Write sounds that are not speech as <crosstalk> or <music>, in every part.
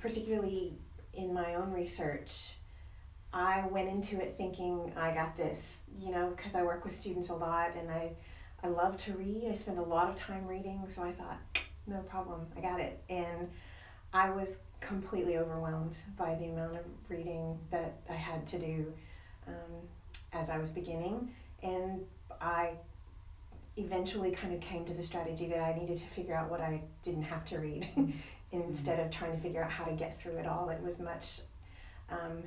Particularly in my own research, I went into it thinking I got this, you know, because I work with students a lot and I, I love to read. I spend a lot of time reading, so I thought, no problem, I got it. And I was completely overwhelmed by the amount of reading that I had to do um, as I was beginning. And I eventually kind of came to the strategy that I needed to figure out what I didn't have to read <laughs> instead of trying to figure out how to get through it all. It was much um,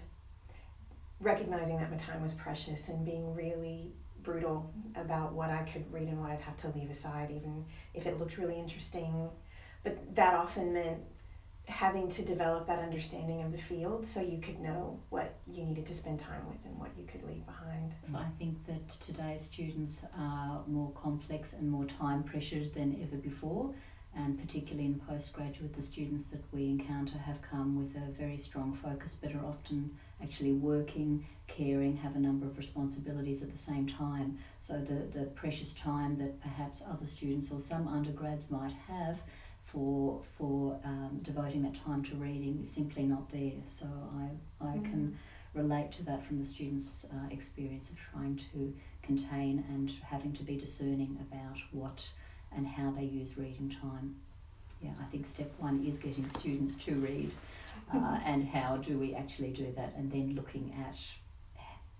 recognizing that my time was precious and being really brutal about what I could read and what I'd have to leave aside, even if it looked really interesting. But that often meant having to develop that understanding of the field so you could know what you needed to spend time with and what you could leave behind. I think that today's students are more complex and more time pressured than ever before, and particularly in postgraduate, the students that we encounter have come with a very strong focus, but are often actually working, caring, have a number of responsibilities at the same time. So the, the precious time that perhaps other students or some undergrads might have for for um, devoting that time to reading is simply not there. So I I mm. can relate to that from the students' uh, experience of trying to contain and having to be discerning about what and how they use reading time. Yeah, I think step one is getting students to read, uh, and how do we actually do that, and then looking at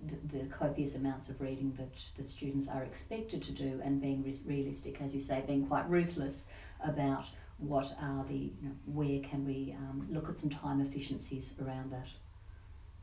the, the, copious amounts of reading that, that students are expected to do and being re- realistic, as you say, being quite ruthless about what are the, you know, where can we um, look at some time efficiencies around that.